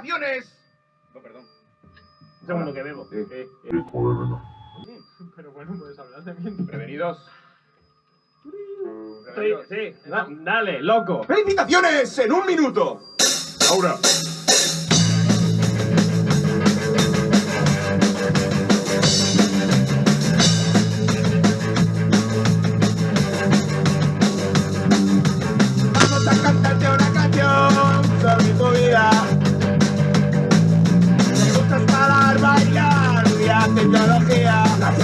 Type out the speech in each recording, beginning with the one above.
¡Felicitaciones! No, perdón. Un segundo que bebo. Sí. Eh, eh. Pero bueno, puedes hablar también. Prevenidos. Estoy, sí, da- dale, loco. ¡Felicitaciones en un minuto! Laura.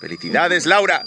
¡Felicidades, Laura!